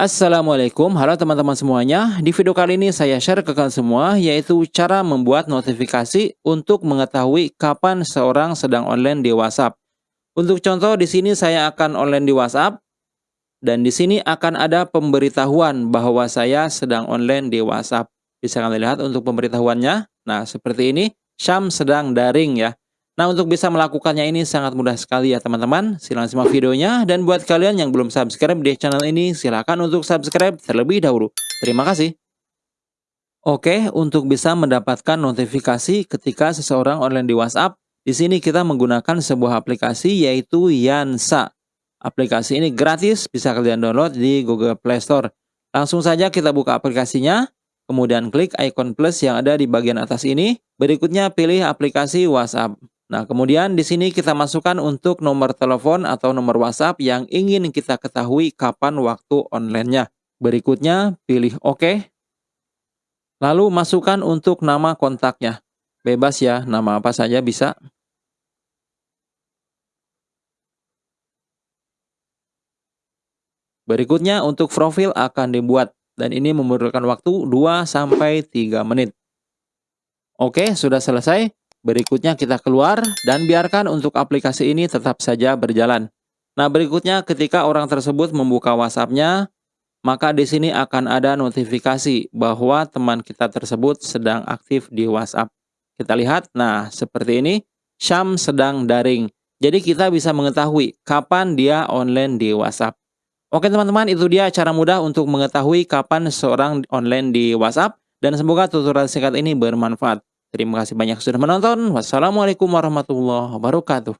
Assalamualaikum, halo teman-teman semuanya. Di video kali ini saya share ke kalian semua yaitu cara membuat notifikasi untuk mengetahui kapan seorang sedang online di WhatsApp. Untuk contoh di sini saya akan online di WhatsApp dan di sini akan ada pemberitahuan bahwa saya sedang online di WhatsApp. Bisa kalian lihat untuk pemberitahuannya. Nah, seperti ini, Syam sedang daring ya. Nah, untuk bisa melakukannya ini sangat mudah sekali ya teman-teman. Silahkan simak videonya. Dan buat kalian yang belum subscribe di channel ini, silahkan untuk subscribe terlebih dahulu. Terima kasih. Oke, untuk bisa mendapatkan notifikasi ketika seseorang online di WhatsApp, di sini kita menggunakan sebuah aplikasi yaitu Yansa. Aplikasi ini gratis, bisa kalian download di Google Play Store. Langsung saja kita buka aplikasinya, kemudian klik icon plus yang ada di bagian atas ini. Berikutnya pilih aplikasi WhatsApp. Nah, kemudian di sini kita masukkan untuk nomor telepon atau nomor WhatsApp yang ingin kita ketahui kapan waktu online-nya. Berikutnya, pilih OK. Lalu masukkan untuk nama kontaknya. Bebas ya, nama apa saja bisa. Berikutnya untuk profil akan dibuat dan ini memerlukan waktu 2-3 menit. Oke, sudah selesai. Berikutnya kita keluar dan biarkan untuk aplikasi ini tetap saja berjalan. Nah berikutnya ketika orang tersebut membuka WhatsApp-nya, maka di sini akan ada notifikasi bahwa teman kita tersebut sedang aktif di WhatsApp. Kita lihat, nah seperti ini, Syam sedang daring. Jadi kita bisa mengetahui kapan dia online di WhatsApp. Oke teman-teman, itu dia cara mudah untuk mengetahui kapan seorang online di WhatsApp. Dan semoga tutorial singkat ini bermanfaat. Terima kasih banyak sudah menonton. Wassalamualaikum warahmatullahi wabarakatuh.